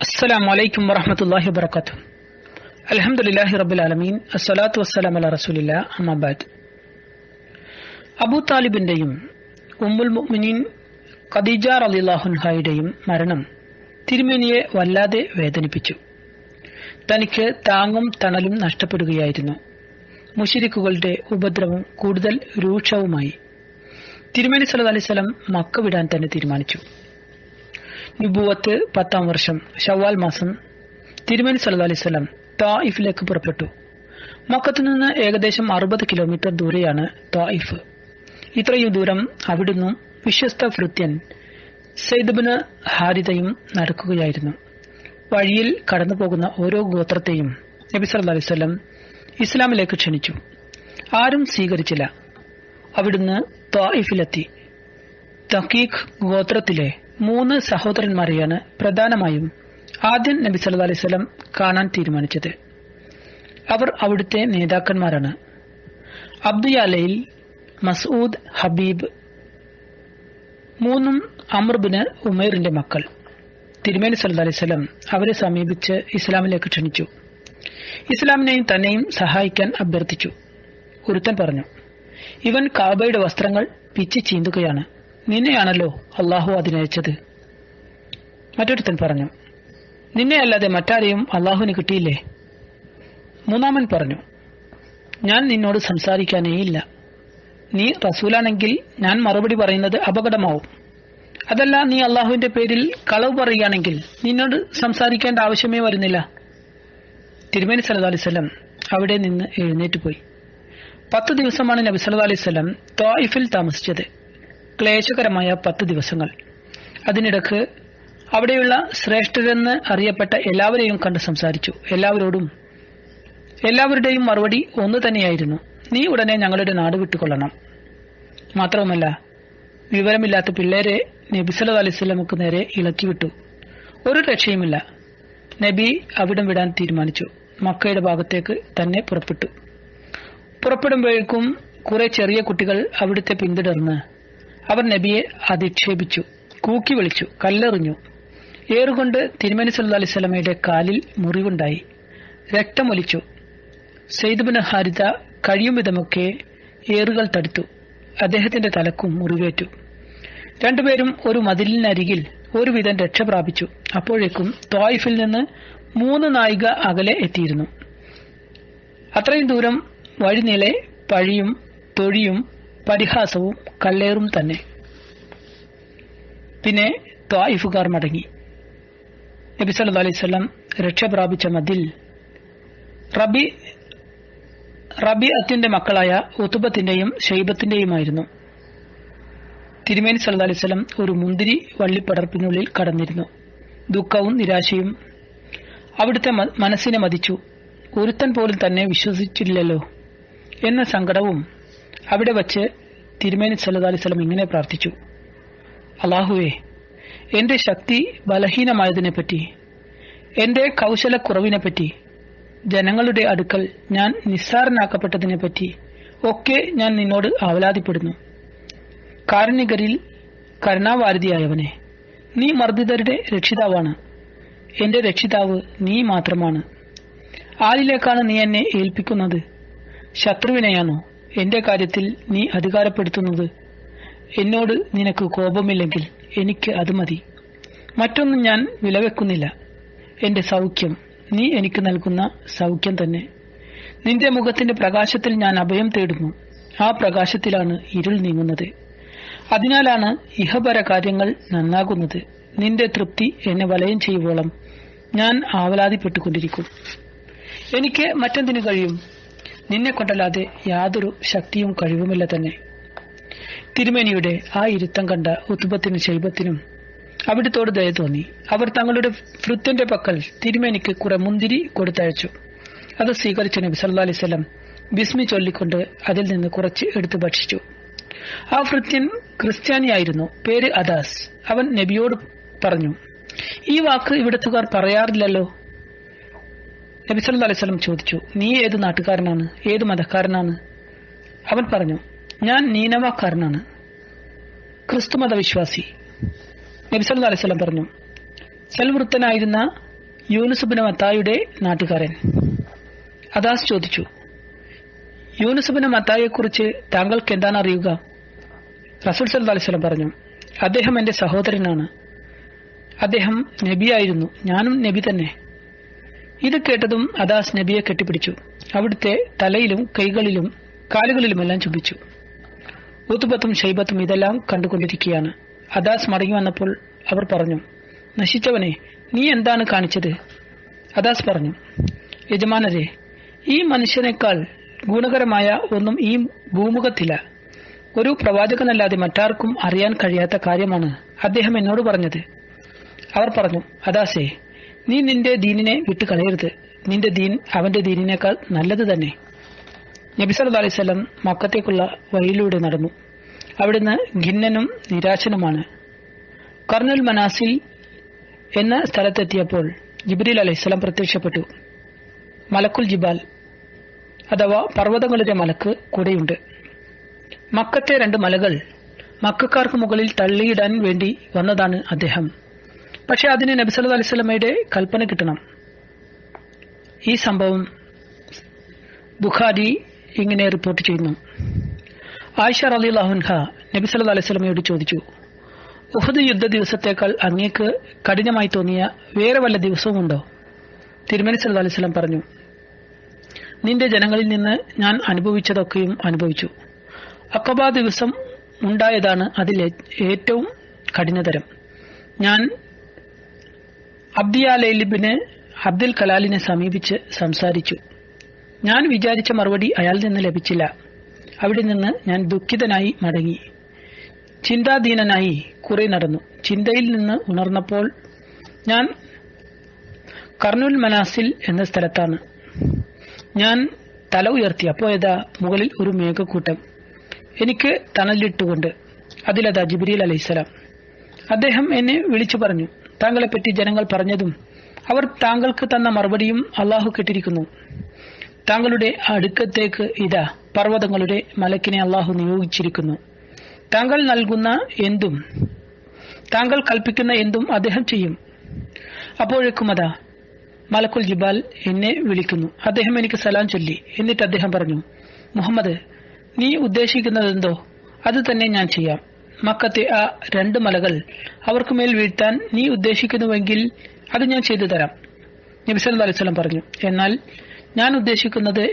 السلام عليكم ورحمة الله وبركاته الحمد لله رب العالمين الصلاة والسلام على رسول الله أما بعد അബൂ താലിബിന്റെയും ഉമ്മുൽ മുഅ്മിനീൻ ഖദീജ റളിയല്ലാഹുൻഹായുടെയും മരണം തിരുമേനിയെ വല്ലാതെ വേദനിപ്പിച്ചു തനിക്ക് താങ്ങും തണലും നഷ്ടപ്പെടുകയായിരുന്നു മുഷിരിക്കുകളുടെ ഉപദ്രവം കൂടുതൽ രൂക്ഷവുമായി തിരുമേനി സല്ലല്ലാഹു അലൈഹി വസല്ലം മക്ക വിടാൻ തന്നെ തീരുമാനിച്ചു നുബുവത്ത് പത്താം വർഷം ഷവാൽ മാസം തിരുമേനി സല്ലു അലൈഹി വസല്ലം തായിഫിലേക്ക് പുറപ്പെട്ടു. മക്കത്തു നിന്ന് ഏകദേശം അറുപത് കിലോമീറ്റർ ദൂരെയാണ് തായിഫ്. ഇത്രയും ദൂരം അവിടുന്ന് വിശ്വസ്ത ഭൃത്യൻ സെയ്ദബിന് ഹാരിതയും നടക്കുകയായിരുന്നു. വഴിയിൽ കടന്നുപോകുന്ന ഓരോ ഗോത്രത്തെയും നബി സല്ലല്ലാഹു അലൈഹി വസല്ലം ഇസ്ലാമിലേക്ക് ക്ഷണിച്ചു. ആരും സ്വീകരിച്ചില്ല. അവിടുന്ന് തായിഫിലെത്തി. തക്കീഖ് ഗോത്രത്തിലെ മൂന്ന് സഹോദരന്മാരെയാണ് പ്രധാനമായും ആദ്യം നബി സല്ലാ അലൈഹി കാണാൻ തീരുമാനിച്ചത്. അവർ അവിടുത്തെ നേതാക്കന്മാരാണ്. അബ്ദുയാലയിൽ മസൂദ് ഹബീബ് മൂന്നും അമർബിന് ഉമേറിന്റെ മക്കൾ. തിരുമേനി സല്ലാ അലൈവലം അവരെ സമീപിച്ച് ഇസ്ലാമിലേക്ക് ക്ഷണിച്ചു. ഇസ്ലാമിനെയും തന്നെയും സഹായിക്കാൻ അഭ്യർത്ഥിച്ചു. ഒരുത്തൻ പറഞ്ഞു ഇവൻ കാബയുടെ വസ്ത്രങ്ങൾ പിച്ച് ചീന്തുകയാണ്. നിന്നെയാണല്ലോ അള്ളാഹു അതിനയച്ചത്. മറ്റൊരുത്തൻ പറഞ്ഞു നിന്നെയല്ലാതെ മറ്റാരെയും അള്ളാഹുവിന് കിട്ടിയില്ലേ? മൂന്നാമൻ പറഞ്ഞു ഞാൻ നിന്നോട് സംസാരിക്കാനേയില്ല നീ റസൂലാണെങ്കിൽ ഞാൻ മറുപടി പറയുന്നത് അപകടമാവും. അതല്ല നീ അള്ളാഹുവിന്റെ പേരിൽ കളവ് പറയുകയാണെങ്കിൽ നിന്നോട് സംസാരിക്കേണ്ട ആവശ്യമേ വരുന്നില്ല. തിരുമേനി സല്ലു അലൈവല്ലം അവിടെ നിന്ന് എഴുന്നേറ്റ് പോയി. പത്ത് ദിവസമാണ് നബി സല്ലു അലൈവല്ലം തോയിഫിൽ താമസിച്ചത്. ക്ലേശകരമായ പത്ത് ദിവസങ്ങൾ. അതിനിടക്ക് അവിടെയുള്ള ശ്രേഷ്ഠരെന്ന് അറിയപ്പെട്ട എല്ലാവരെയും കണ്ട് സംസാരിച്ചു. എല്ലാവരോടും എല്ലാവരുടെയും മറുപടി ഒന്ന് തന്നെയായിരുന്നു. നീ ഉടനെ ഞങ്ങളുടെ നാട് വിട്ടുകൊള്ളണം. മാത്രവുമല്ല വിവരമില്ലാത്ത പിള്ളേരെ നബി സല്ലു അലൈവല്ലമക്ക് നേരെ ഇളക്കി വിട്ടു. ഒരു രക്ഷയുമില്ല. നബി അവിടം വിടാൻ തീരുമാനിച്ചു. മക്കയുടെ ഭാഗത്തേക്ക് തന്നെ പുറപ്പെട്ടു. പുറപ്പെടുമ്പോഴേക്കും കുറെ ചെറിയ കുട്ടികൾ അവിടുത്തെ പിന്തുടർന്ന് അവർ നബിയെ അധിക്ഷേപിച്ചു കൂക്കി വിളിച്ചു കല്ലെറിഞ്ഞു. ഏറുകൊണ്ട് തിരുമനി സല്ലു അലൈഹി സ്വലമയുടെ കാലിൽ മുറിവുണ്ടായി. രക്തമൊലിച്ചു സെയ്ദുബിൻ ഹാരിത കഴിയും വിധമൊക്കെ ഏറുകൾ തടുത്തു. അദ്ദേഹത്തിന്റെ തലക്കും മുറിവേറ്റു. രണ്ടുപേരും ഒരു മതിലിനരികിൽ ഒരുവിധം രക്ഷപ്രാപിച്ചു അപ്പോഴേക്കും തോയിഫിൽ നിന്ന് മൂന്ന് നായിക അകലെ എത്തിയിരുന്നു. അത്രയും ദൂരം വഴിനീളെ പഴിയും തൊഴിയും പരിഹാസവും കല്ലേറും തന്നെ. പിന്നെ ത്വായിഫുകാർ മടങ്ങി. നബി സല്ലു രക്ഷപ്രാപിച്ച രക്ഷ പ്രാപിച്ച മതിൽ. റബി റബി അത്തിന്റെ മക്കളായ ഉത്തുബത്തിന്റെയും ഷെയ്ബത്തിന്റെയുമായിരുന്നു തിരുമേനി സല്ലു അലൈഹി സ്വലം ഒരു മുന്തിരി വള്ളിപ്പടർപ്പിനുള്ളിൽ കടന്നിരുന്നു. ദുഃഖവും നിരാശയും അവിടുത്തെ മനസ്സിനെ മതിച്ചു. ഒരുത്തൻ പോലും തന്നെ വിശ്വസിച്ചില്ലല്ലോ. എന്ന സങ്കടവും അവിടെ വച്ച് തിരുമേനി സല്ലു അലൈഹി സ്വലം ഇങ്ങനെ പ്രാർത്ഥിച്ചു. അള്ളാഹുവേ എന്റെ ശക്തി ബലഹീനമായതിനെപ്പറ്റി എന്റെ കൗശലക്കുറവിനെപ്പറ്റി ജനങ്ങളുടെ അടുക്കൽ ഞാൻ നിസ്സാരനാക്കപ്പെട്ടതിനെപ്പറ്റി ഒക്കെ ഞാൻ നിന്നോട് ആവലാതിപ്പെടുന്നു. കാരുണികരിൽ കരുണാവാരതിയായവനെ നീ മർദ്ദിതരുടെ രക്ഷിതാവാണ്. എന്റെ രക്ഷിതാവ് നീ മാത്രമാണ്. ആരിലേക്കാണ് നീ എന്നെ ഏൽപ്പിക്കുന്നത്? ശത്രുവിനെയാണോ? എന്റെ കാര്യത്തിൽ നീ അധികാരപ്പെടുത്തുന്നത്. എന്നോട് നിനക്ക് കോപമില്ലെങ്കിൽ എനിക്ക് അത് മതി. മറ്റൊന്നും ഞാൻ വിലവെക്കുന്നില്ല. എന്റെ സൗഖ്യം നീ എനിക്ക് നൽകുന്ന സൗഖ്യം തന്നെ. നിന്റെ മുഖത്തിന്റെ പ്രകാശത്തിൽ ഞാൻ അഭയം തേടുന്നു. ആ പ്രകാശത്തിലാണ് ഇരുൾ നീങ്ങുന്നത്. അതിനാലാണ് ഇഹപര കാര്യങ്ങൾ നന്നാകുന്നത്. നിന്റെ തൃപ്തി എന്നെ വലയം ചെയ്യുവോളം ഞാൻ ആവലാതിപ്പെട്ടുകൊണ്ടിരിക്കും. എനിക്ക് മറ്റെന്തിനു കഴിയും? നിന്നെ കൊണ്ടല്ലാതെ യാതൊരു ശക്തിയും കഴിവുമില്ല തന്നെ. തിരുമേനിയുടെ ആ ഇരുത്തം കണ്ട ഉത്തുബത്തിനും ശൈബത്തിനും അവിടുത്തോട് ദയ തോന്നി. അവർ തങ്ങളുടെ ഭൃത്യന്റെ പക്കൽ തിരുമേനിക്ക് കുറെ മുന്തിരി കൊടുത്തയച്ചു. അത് സ്വീകരിച്ച നബി സല്ലാ അലൈവല്ലം ബിസ്മി ചൊല്ലിക്കൊണ്ട് അതിൽ നിന്ന് കുറച്ച് എടുത്തു ഭക്ഷിച്ചു. ആ ഭൃത്യൻ ക്രിസ്ത്യാനിയായിരുന്നു. പേര് അദാസ്. അവൻ നബിയോട് പറഞ്ഞു ഈ വാക്ക് ഇവിടത്തുകാർ പറയാറില്ലല്ലോ? നബി സല്ലു അലൈഹി സ്വലം ചോദിച്ചു നീ ഏത് നാട്ടുകാരനാണ്? ഏത് മതക്കാരനാണ്? അവൻ പറഞ്ഞു ഞാൻ നീനവാക്കാരനാണ്. ക്രിസ്തുമത വിശ്വാസി നബി സല്ലു അലൈഹി സ്വലം പറഞ്ഞു സൽവൃത്തനായിരുന്ന യൂനുസുബിന് മത്തായുടെ നാട്ടുകാരൻ. അദാസ് ചോദിച്ചു യൂനുസുബിന് മത്തായെക്കുറിച്ച് താങ്കൾക്ക് എന്താണ് അറിയുക? റസൂൽ സല്ലാ അലൈഹി വസല്ലം പറഞ്ഞു അദ്ദേഹം എന്റെ സഹോദരനാണ്. അദ്ദേഹം നബിയായിരുന്നു. ഞാനും നബി തന്നെ. ഇത് കേട്ടതും അദാസ് നബിയെ കെട്ടിപ്പിടിച്ചു. അവിടുത്തെ തലയിലും കൈകളിലും കാലുകളിലുമെല്ലാം ചുംബിച്ചു. ഉത്തുബത്തും ഷൈബത്തും ഇതെല്ലാം കണ്ടുകൊണ്ടിരിക്കുകയാണ്. അദാസ് മടങ്ങി വന്നപ്പോൾ അവർ പറഞ്ഞു നശിച്ചവനെ നീ എന്താണ് കാണിച്ചത്? അദാസ് പറഞ്ഞു യജമാനരെ ഈ മനുഷ്യനേക്കാൾ ഗുണകരമായ ഒന്നും ഈ ഭൂമുഖത്തില്ല. ഒരു പ്രവാചകനല്ലാതെ മറ്റാർക്കും അറിയാൻ കഴിയാത്ത കാര്യമാണ് അദ്ദേഹം എന്നോട് പറഞ്ഞത്. അവർ പറഞ്ഞു അദാസേ നീ നിന്റെ ദീനിനെ വിട്ട് കളയരുത് നിന്റെ ദീൻ അവന്റെ ദീനിനേക്കാൾ നല്ലത് തന്നെ. നബി വസല്ലം മക്കത്തേക്കുള്ള വഴിയിലൂടെ നടന്നു. അവിടുന്ന് ഖിന്നനും നിരാശനുമാണ്. കർണുൽ മനാസിൽ എന്ന സ്ഥലത്തെത്തിയപ്പോൾ ജിബ്രീൽ അലൈഹിസ്സലാം പ്രത്യക്ഷപ്പെട്ടു. മലക്കുൽ ജിബാൽ അഥവാ പർവതങ്ങളുടെ മലക്ക് കൂടെയുണ്ട്. മക്കത്തെ രണ്ട് മലകൾ മക്കാർക്ക് മുകളിൽ തള്ളിയിടാൻ വേണ്ടി വന്നതാണ് അദ്ദേഹം. പക്ഷെ അതിന് നബി സല്ലല്ലാഹു അലൈഹി വസല്ലമയുടെ കൽപ്പന കിട്ടണം. ഈ സംഭവം ബുഖാരി ഇങ്ങനെ റിപ്പോർട്ട് ചെയ്യുന്നു. ആയിഷ റളിയല്ലാഹുൻഹ നബി സല്ലല്ലാഹു അലൈഹി വസല്ലമയോട് ചോദിച്ചു ഉഹദ് യുദ്ധ ദിവസത്തേക്കാൾ അങ്ങേക്ക് കഠിനമായി തോന്നിയ വേറെ വല്ല ദിവസവുമുണ്ടോ തിരുമനി സല്ല അലൈഹി വസല്ലം പറഞ്ഞു നിന്റെ ജനങ്ങളിൽ നിന്ന് ഞാൻ അനുഭവിച്ചതൊക്കെയും അനുഭവിച്ചു. അക്കബ ദിവസം ഉണ്ടായതാണ് അതിൽ ഏറ്റവും കഠിനതരം. ഞാൻ അബ്ദിയാലിബിന് അബ്ദുൽ കലാലിനെ സമീപിച്ച് സംസാരിച്ചു. ഞാൻ വിചാരിച്ച മറുപടി അയാളിൽ നിന്ന് ലഭിച്ചില്ല. അവിടെ നിന്ന് ഞാൻ ദുഃഖിതനായി മടങ്ങി. ചിന്താധീനനായി കുറെ നടന്നു. ചിന്തയിൽ നിന്ന് ഉണർന്നപ്പോൾ ഞാൻ കർണുൽ മനാസിൽ എന്ന സ്ഥലത്താണ്. ഞാൻ തല ഉയർത്തി. അപ്പോയതാ മുകളിൽ ഒരു മേഘക്കൂട്ടം. എനിക്ക് തണലിട്ടുകൊണ്ട്. അതിലതാ ജിബിരിൽ അലൈഹിസ്സലാം. അദ്ദേഹം എന്നെ വിളിച്ചു പറഞ്ഞു. താങ്കളെപ്പറ്റി ജനങ്ങൾ പറഞ്ഞതും അവർ താങ്കൾക്ക് തന്ന മറുപടിയും അള്ളാഹു കെട്ടിരിക്കുന്നു. താങ്കളുടെ അടുക്കത്തേക്ക് ഇതാ പർവതങ്ങളുടെ മലക്കിനെ അള്ളാഹു നിയോഗിച്ചിരിക്കുന്നു. താങ്കൾ നൽകുന്ന എന്തും താങ്കൾ കൽപ്പിക്കുന്ന എന്തും അദ്ദേഹം ചെയ്യും. അപ്പോഴേക്കും അതാ മലക്കുൽ ജിബാൽ എന്നെ വിളിക്കുന്നു. അദ്ദേഹം എനിക്ക് സലാം ചൊല്ലി. എന്നിട്ട് അദ്ദേഹം പറഞ്ഞു മുഹമ്മദ് നീ ഉദ്ദേശിക്കുന്നതെന്തോ അത് തന്നെ ഞാൻ ചെയ്യാം. മക്കത്തെ ആ രണ്ട് മലകൾ അവർക്ക് മേൽ വീഴ്ത്താൻ നീ ഉദ്ദേശിക്കുന്നുവെങ്കിൽ അത് ഞാൻ ചെയ്തു തരാം. നബിസ് പറഞ്ഞു എന്നാൽ ഞാൻ ഉദ്ദേശിക്കുന്നത്